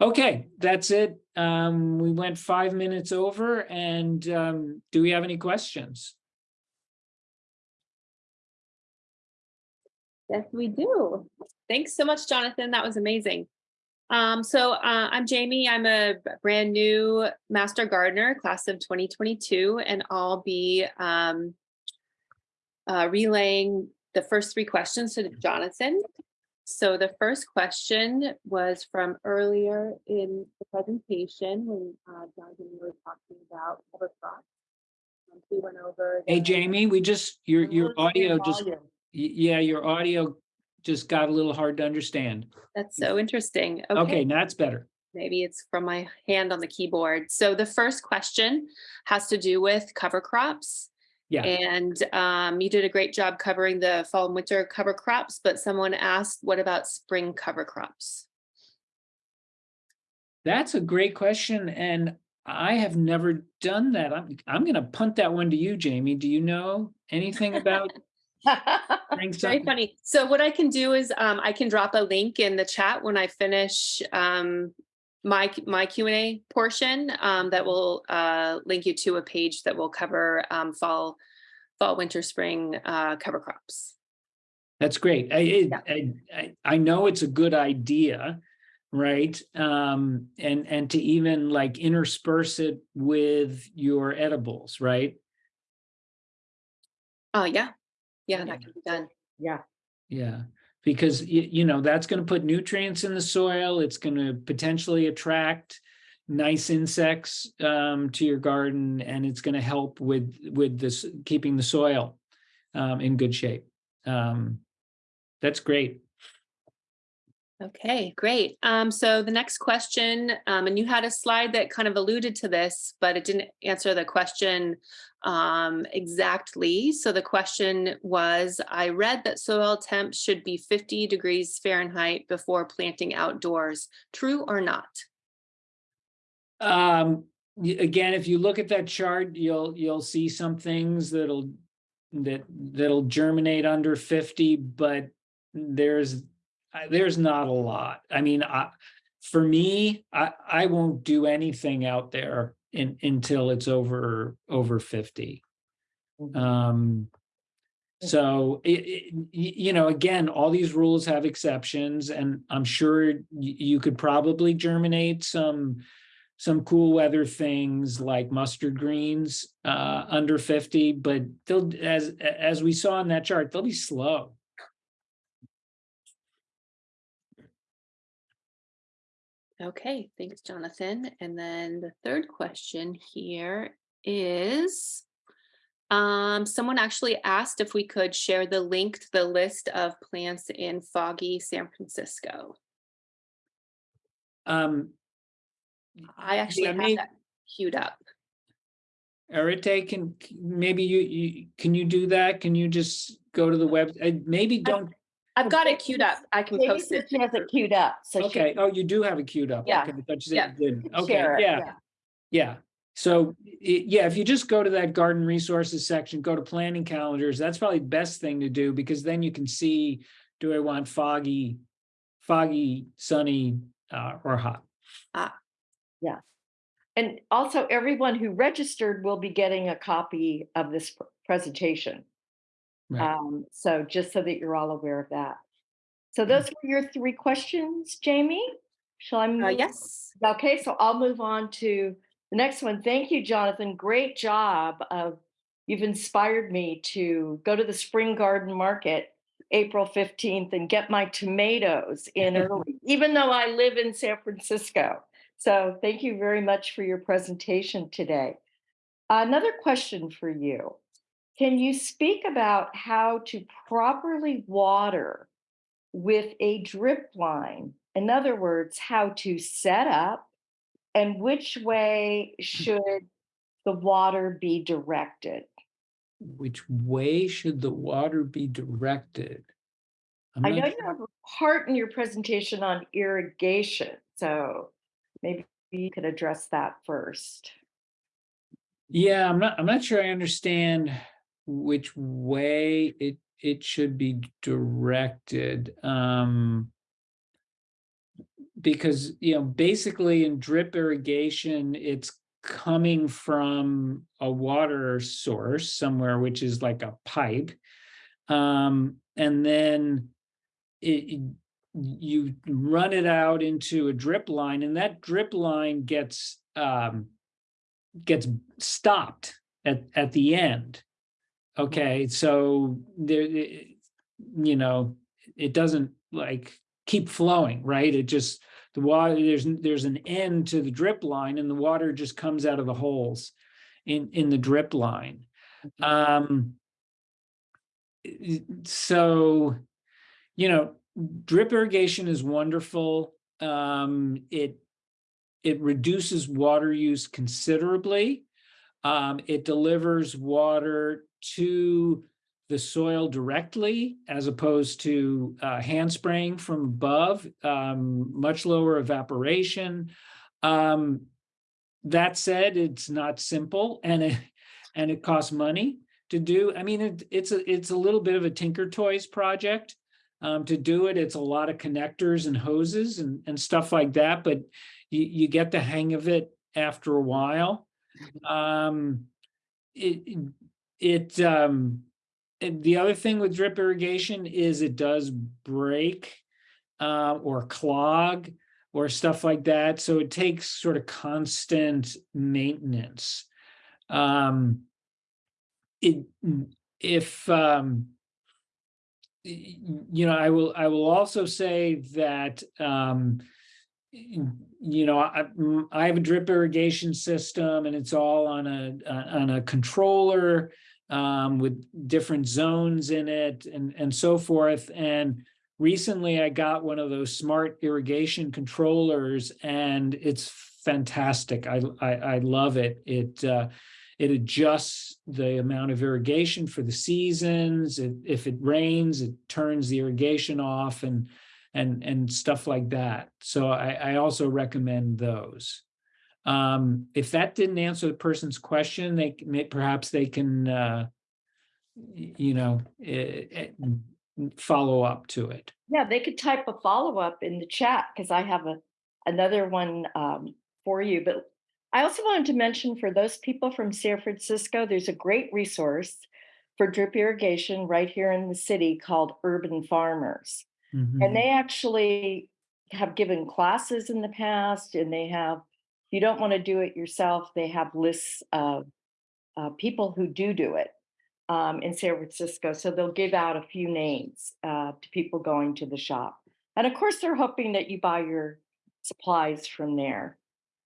Okay, that's it. Um, we went five minutes over and, um, do we have any questions? Yes, we do. Thanks so much, Jonathan. That was amazing. Um, so uh, I'm Jamie. I'm a brand new master gardener, class of 2022, and I'll be um, uh, relaying the first three questions to Jonathan. So the first question was from earlier in the presentation when uh, Jonathan you were talking about cover crops. Um, We went over. Hey, Jamie, we just, your, your Lowering audio just, volume. yeah, your audio just got a little hard to understand. That's so interesting. Okay, now it's better. Maybe it's from my hand on the keyboard. So the first question has to do with cover crops. Yeah. And um, you did a great job covering the fall and winter cover crops, but someone asked, what about spring cover crops? That's a great question, and I have never done that. I'm, I'm gonna punt that one to you, Jamie. Do you know anything about? Very funny. So what I can do is um, I can drop a link in the chat when I finish um, my my Q and A portion um, that will uh, link you to a page that will cover um, fall, fall, winter, spring uh, cover crops. That's great. I, it- Yeah. I, I, I know it's a good idea, right? Um, and, and to even like intersperse it with your edibles, right? Oh yeah, yeah, Yeah. that can be done. Yeah, Yeah, because you, know, that's gonna put nutrients in the soil. It's gonna potentially attract nice insects um to your garden and it's gonna help with with this, keeping the soil um in good shape. Um, that's great. Okay, great. Um, so the next question, um, and you had a slide that kind of alluded to this, but it didn't answer the question um, exactly. So the question was, I read that soil temps should be 50 degrees Fahrenheit before planting outdoors. True or not? Um, again, if you look at that chart, you'll, you'll see some things that'll, that, that'll germinate under fifty, but there's, I- there's not a lot. I mean, I, for me, I, I won't do anything out there in, until it's over, over fifty. Mhm. Um, so it, it, you know, again, all these rules have exceptions and I'm sure you could probably germinate some some cool weather things like mustard greens uh under 50, but they'll as as we saw in that chart, they'll be slow. Okay, thanks, Jonathan. And then the third question here is, um, someone actually asked if we could share the link to the list of plants in foggy San Francisco. Um, I actually Yeah, have that queued up. Arite, can maybe you you can you do that? Can you just go to the web? uh, Maybe don't, I've got it queued up. I can Maybe post it. she has it queued up, so she. okay, oh, you do have it queued up. Yeah. Okay, I thought you Yeah. said you did. Okay, share it, yeah. Yeah, so, i- yeah, if you just go to that garden resources section, go to planning calendars, that's probably the best thing to do, because then you can see, do I want foggy, foggy, sunny, uh, or hot? and also everyone who registered will be getting a copy of this presentation. Right. Um, so just so that you're all aware of that. So those were your three questions, Jamie? Shall I Uh, yes. Okay, so I'll move on to the next one. Thank you, Jonathan. Great job of, you've inspired me to go to the Spring Garden Market April 15th and get my tomatoes in early, even though I live in San Francisco. So thank you very much for your presentation today. Another question for you. Can you speak about how to properly water with a drip line? In other words, how to set up and which way hmm. should the water be directed? Which way should the water be directed? I know sure. you have a part in your presentation on irrigation, so maybe you could address that first. Yeah, I'm not, I'm not sure I understand which way it, it should be directed. Um. Because, you know, basically in drip irrigation, it's coming from a water source somewhere, which is like a pipe. Um, and then it, you run it out into a drip line and that drip line gets, um, gets stopped at, at the end. Okay, so there, eh, you know, it doesn't like keep flowing, right? It just, the water, there's, there's an end to the drip line and the water just comes out of the holes in, in the drip line. Um, so, you know, drip irrigation is wonderful. Um, it, it reduces water use considerably. Um, it delivers water to the soil directly as opposed to uh, hand spraying from above, um, much lower evaporation. Um, that said, it's not simple and it, and it costs money to do. I mean, it, it's a, it's a little bit of a Tinker Toys project. Um, to do it, it's a lot of connectors and hoses and, and stuff like that, but you, you get the hang of it after a while. Um, it, it, um, the other thing with drip irrigation is it does break uh, or clog or stuff like that. So it takes sort of constant maintenance. Um, it, if, um, you know, I will, I will also say that, um, you know, I, mm, I have a drip irrigation system and it's all on a, uh, on a controller um, with different zones in it and, and so forth. And recently I got one of those smart irrigation controllers and it's fantastic. I, I, I love it. It, uh, it adjusts the amount of irrigation for the seasons. It- If it rains, it turns the irrigation off and, and, and stuff like that. So I, I also recommend those. Um, if that didn't answer the person's question, they may, perhaps they can, uh, you know, eh, eh, follow up to it. Yeah, they could type a follow-up in the chat because I have a, another one um, for you. But I also wanted to mention for those people from San Francisco, there's a great resource for drip irrigation right here in the city called Urban Farmers. Mhm. And they actually have given classes in the past and they have, you don't want to do it yourself, they have lists of uh, people who do do it um, in San Francisco. So they'll give out a few names uh, to people going to the shop. And of course, they're hoping that you buy your supplies from there.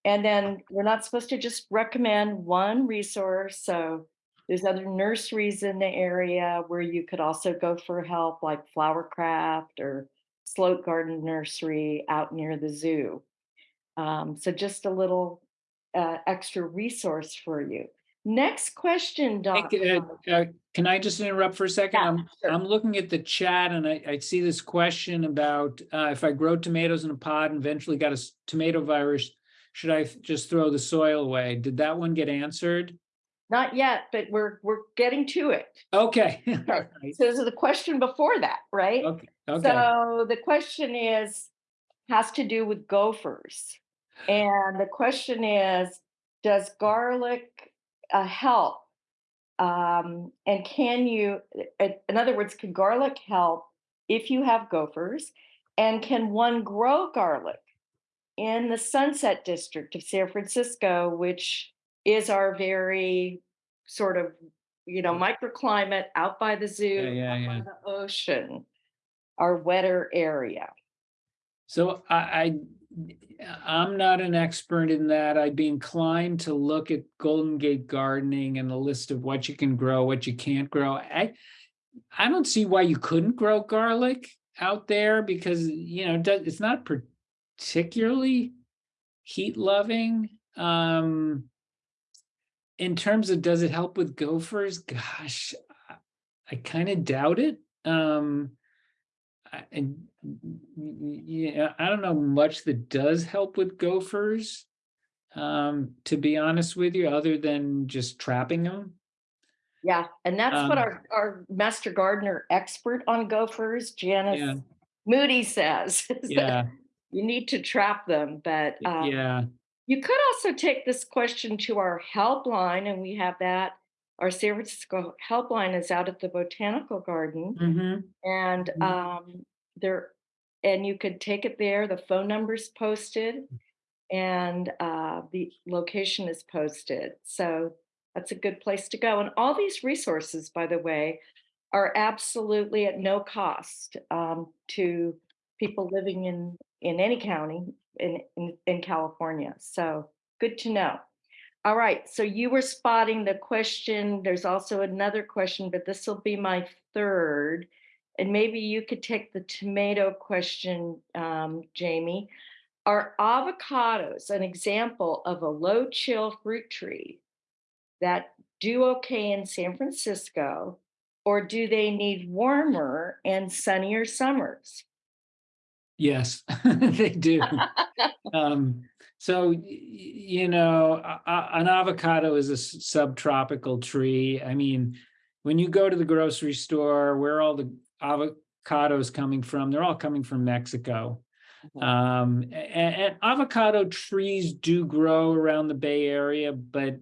And then we're not supposed to just recommend one resource. So there's other nurseries in the area where you could also go for help, like Flowercraft or Sloat Garden Nursery out near the zoo. Um, so just a little uh, extra resource for you. Next question, Doc. uh, uh, Can I just interrupt for a second? Yeah, I'm, sure. I'm looking at the chat and I, I see this question about uh, if I grow tomatoes in a pod and eventually got a tomato virus, should I just throw the soil away? Did that one get answered? Not yet, but we're we're getting to it. Okay. right, So this is the question before that, right? Okay, okay. So the question is, has to do with gophers. And the question is, does garlic uh, help? Um, and can you, in other words, can garlic help if you have gophers? And can one grow garlic in the Sunset District of San Francisco, which is our very sort of, you know, microclimate out by the zoo, Yeah, yeah, out yeah. by the ocean, our wetter area? So I, I, I'm not an expert in that. I'd be inclined to look at Golden Gate Gardening and the list of what you can grow, what you can't grow. I, I don't see why you couldn't grow garlic out there because, you know, it's not particularly heat loving. Um, in terms of does it help with gophers? Gosh, I- I kind of doubt it. Um, and yeah, I don't know much that does help with gophers. Um, to be honest with you, other than just trapping them. Yeah, and that's what Um, our, our master gardener expert on gophers, Yeah, Janice Moody says. yeah, You need to trap them, but um, yeah, you could also take this question to our helpline, and we have that. Our San Francisco helpline is out at the Botanical Garden, hmm and Mhm. um, there, and you could take it there. The phone number's posted, and uh, the location is posted. So that's a good place to go. And all these resources, by the way, are absolutely at no cost um, to people living in in any county in, in in California. So good to know. All right, so you were spotting the question. There's also another question, but this will be my third. And maybe you could take the tomato question, um, Jamie. Are avocados an example of a low chill fruit tree that do okay in San Francisco? Or do they need warmer and sunnier summers? yes, they do. Um, so, you know, an avocado is a subtropical tree. I mean, when you go to the grocery store, where all the avocados coming from? They're all coming from Mexico. Mhm. Um, a- a- and, avocado trees do grow around the Bay Area, but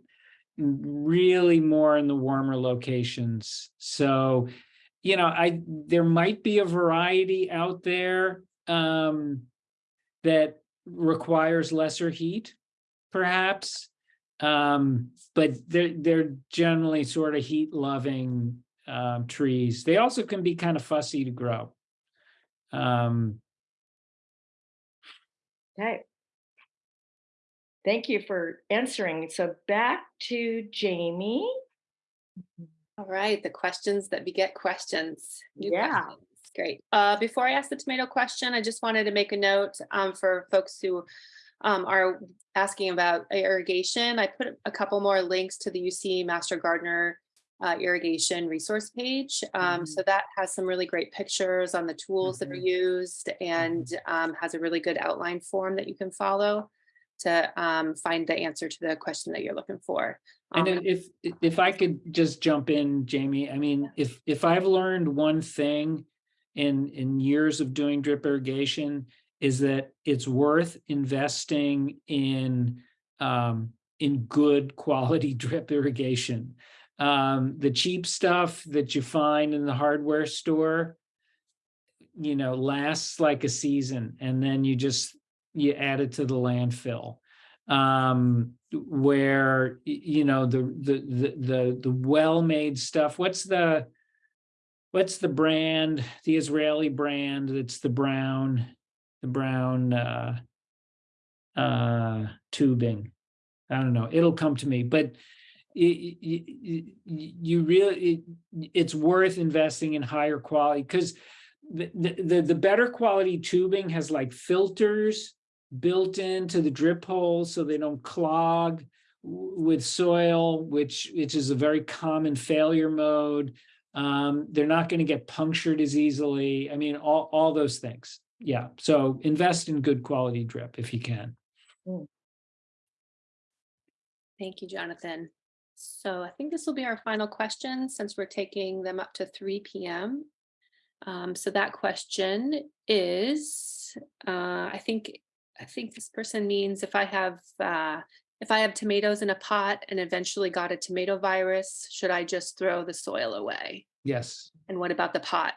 really more in the warmer locations. So, you know, I, there might be a variety out there, um, that requires lesser heat, perhaps. Um, but they're, they're generally sort of heat loving, um, trees. They also can be kind of fussy to grow. Um, Okay. Thank you for answering. So back to Jamie. All right, the questions that beget questions. New Yeah. questions. Great. Uh, before I ask the tomato question, I just wanted to make a note um, for folks who um, are asking about irrigation. I put a couple more links to the UC Master Gardener uh, irrigation resource page. Um, Mhm. So that has some really great pictures on the tools that are used and um, has a really good outline form that you can follow to um, find the answer to the question that you're looking for. And Um, if, if I could just jump in, Jamie, I mean, if, if I've learned one thing in, in years of doing drip irrigation is that it's worth investing in, um, in good quality drip irrigation. Um, the cheap stuff that you find in the hardware store, you know, lasts like a season and then you just, you add it to the landfill um where you know the the the the, the well-made stuff what's the what's the brand the israeli brand that's the brown the brown uh uh tubing i don't know it'll come to me but y- y- you really it, it's worth investing in higher quality because the the the better quality tubing has like filters built into the drip holes so they don't clog with soil, which which is a very common failure mode. Um, they're not going to get punctured as easily. I mean, all all those things. Yeah. So invest in good quality drip if you can. Thank you, Jonathan. So I think this will be our final question since we're taking them up to three PM. Um, so that question is, uh, I think, I think this person means if I have, uh, If I have tomatoes in a pot and eventually got a tomato virus, should I just throw the soil away? Yes. And what about the pot?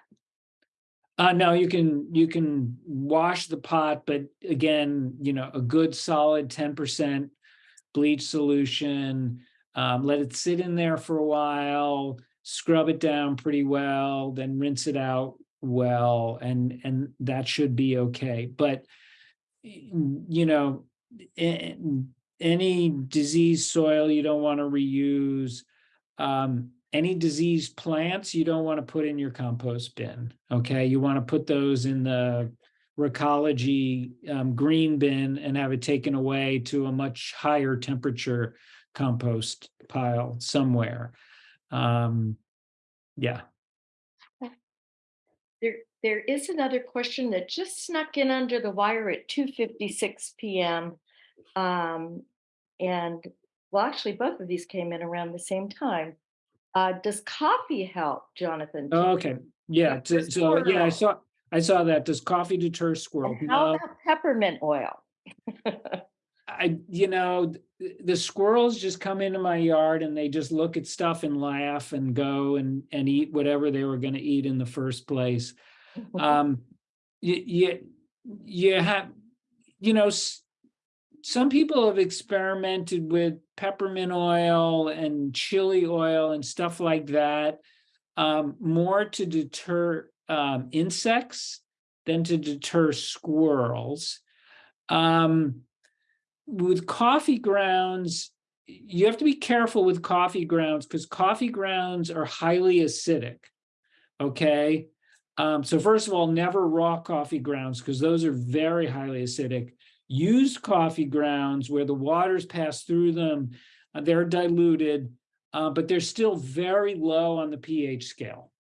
Uh, no, you can, you can wash the pot, but again, you know, a good solid ten percent bleach solution. Um, let it sit in there for a while, scrub it down pretty well, then rinse it out well, and, and that should be okay, but you know, a- any diseased soil you don't want to reuse. Um, any diseased plants you don't want to put in your compost bin, okay? You want to put those in the recology um, green bin and have it taken away to a much higher temperature compost pile somewhere. Um, yeah, There, there is another question that just snuck in under the wire at two fifty-six PM. Um, and, well, actually, both of these came in around the same time. Uh, does coffee help, Jonathan? Oh, okay, yeah, so, so, yeah, I saw, I saw that. Does coffee deter squirrels? And how about peppermint oil? I, you know, the squirrels just come into my yard and they just look at stuff and laugh and go and, and eat whatever they were gonna eat in the first place. Um, you, you, you have, you know, some people have experimented with peppermint oil and chili oil and stuff like that. Um, more to deter, um, insects than to deter squirrels. Um, with coffee grounds, you have to be careful with coffee grounds because coffee grounds are highly acidic. Okay, um, so first of all, never raw coffee grounds because those are very highly acidic. Used coffee grounds where the waters pass through them, uh, they're diluted, uh, but they're still very low on the pH scale.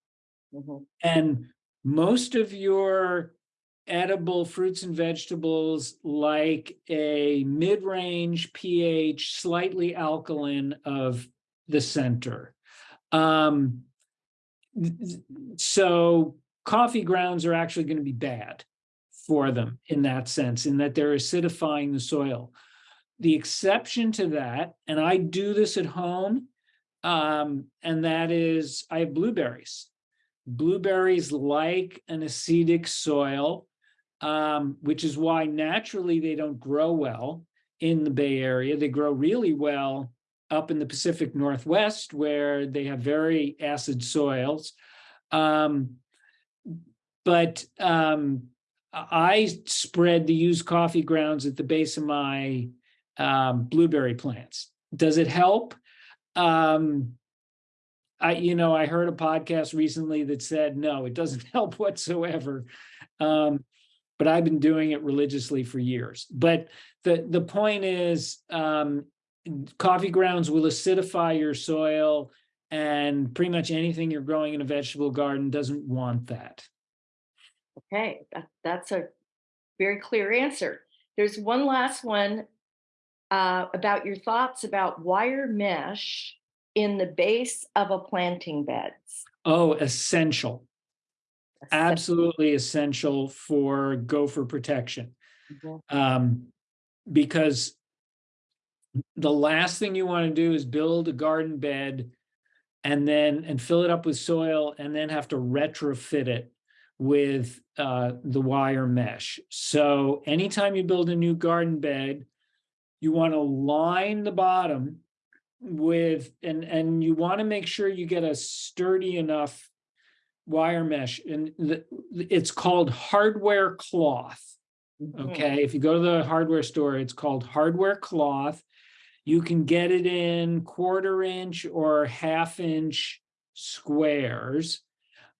Mhm. And most of your edible fruits and vegetables like a mid-range pH, slightly alkaline of the center. Um, so coffee grounds are actually going to be bad for them in that sense, in that they're acidifying the soil. The exception to that, and I do this at home, um, and that is I have blueberries blueberries like an acidic soil, um, which is why naturally they don't grow well in the Bay Area. They grow really well up in the Pacific Northwest where they have very acid soils. Um, but um, I spread the used coffee grounds at the base of my um, blueberry plants. Does it help? Um, I, you know, I heard a podcast recently that said, no, it doesn't help whatsoever. Um, but I've been doing it religiously for years. But the, the point is, um, coffee grounds will acidify your soil and pretty much anything you're growing in a vegetable garden doesn't want that. Okay, that, that's a very clear answer. There's one last one uh, about your thoughts about wire mesh in the base of a planting beds. Oh, essential, absolutely essential for gopher protection. Mhm. Um, because the last thing you want to do is build a garden bed and then, and fill it up with soil and then have to retrofit it with uh, the wire mesh. So anytime you build a new garden bed, you want to line the bottom with, and, and you want to make sure you get a sturdy enough wire mesh and the, it's called hardware cloth. Mhm. Okay, if you go to the hardware store, it's called hardware cloth. You can get it in quarter inch or half inch squares.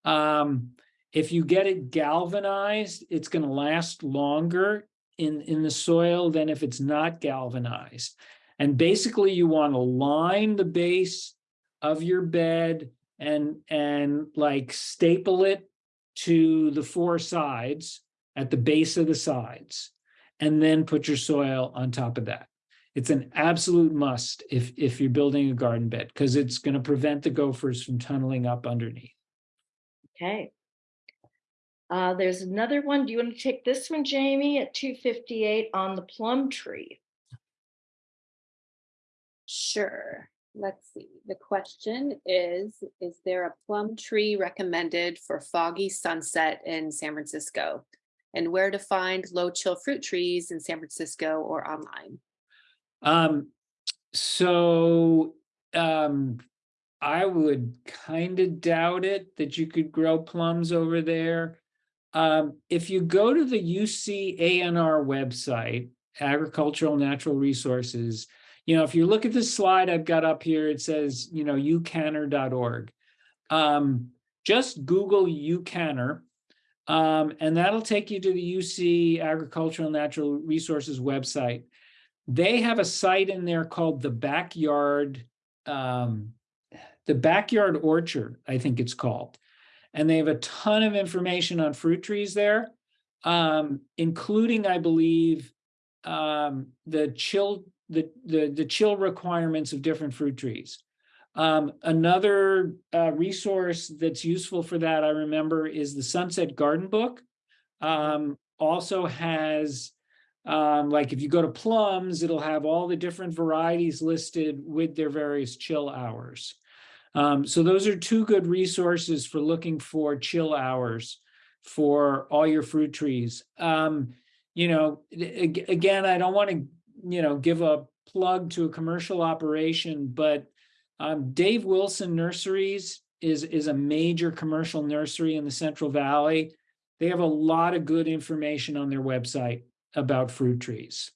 Um, if you get it galvanized, it's gonna last longer in, in the soil than if it's not galvanized. And basically you wanna line the base of your bed and, and like staple it to the four sides at the base of the sides, and then put your soil on top of that. It's an absolute must if, if you're building a garden bed, because it's going to prevent the gophers from tunneling up underneath. Okay. Uh, there's another one. Do you want to take this one, Jamie, at two fifty-eight on the plum tree? Sure. Let's see. The question is, is there a plum tree recommended for foggy sunset in San Francisco? And where to find low chill fruit trees in San Francisco or online? Um, so, um, I would kind of doubt it that you could grow plums over there. Um, if you go to the UC ANR website, Agricultural Natural Resources, you know, if you look at this slide I've got up here, it says, you know, ucanner.org. Um, just Google ucanner, um, and that'll take you to the UC Agricultural Natural Resources website. They have a site in there called the Backyard, um, the Backyard Orchard, I think it's called. And they have a ton of information on fruit trees there, um, including, I believe, um, the chill, the, the, the chill requirements of different fruit trees. Um, another, uh, resource that's useful for that, I remember, is the Sunset Garden Book. Um, also has, um, like if you go to plums, it'll have all the different varieties listed with their various chill hours. Um, so those are two good resources for looking for chill hours for all your fruit trees. Um, you know, again, I don't want to, you know, give a plug to a commercial operation, but um, Dave Wilson Nurseries is, is a major commercial nursery in the Central Valley. They have a lot of good information on their website about fruit trees.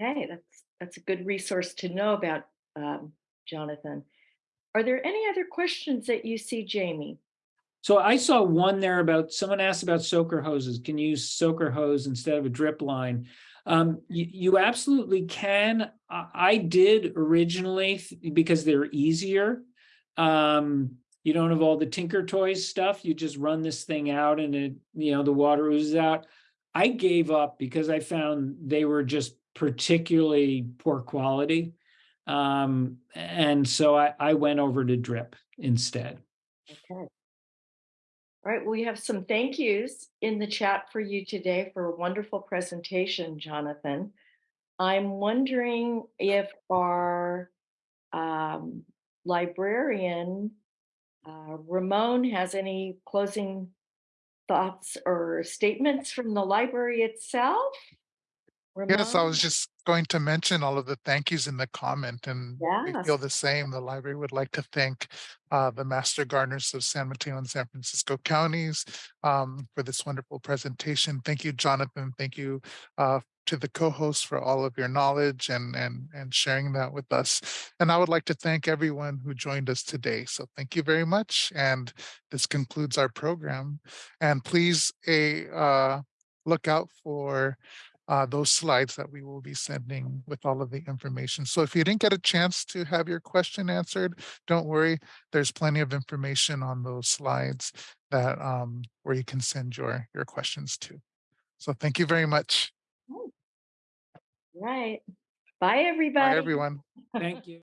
Okay, that's, that's a good resource to know about, um, Jonathan. Are there any other questions that you see, Jamie? So I saw one there about, someone asked about soaker hoses, can you use soaker hose instead of a drip line? Um, you, you absolutely can. I, I did originally because they're easier. Um, you don't have all the Tinker Toys stuff. You just run this thing out and it, you know, the water oozes out. I gave up because I found they were just particularly poor quality. Um, and so I, I went over to drip instead. Okay. All right, we have some thank yous in the chat for you today for a wonderful presentation, Jonathan. I'm wondering if our um, librarian, uh, Ramon, has any closing thoughts or statements from the library itself? Yes, I was just going to mention all of the thank yous in the comment and we feel the same. The library would like to thank uh, the Master Gardeners of San Mateo and San Francisco counties um, for this wonderful presentation. Thank you, Jonathan. Thank you uh, to the co-hosts for all of your knowledge and, and, and sharing that with us. And I would like to thank everyone who joined us today. So thank you very much. And this concludes our program. And please a uh, look out for uh, those slides that we will be sending with all of the information. So if you didn't get a chance to have your question answered, don't worry. There's plenty of information on those slides that um, where you can send your your questions to. So thank you very much. Right. Bye, everybody. Bye, everyone. Thank you.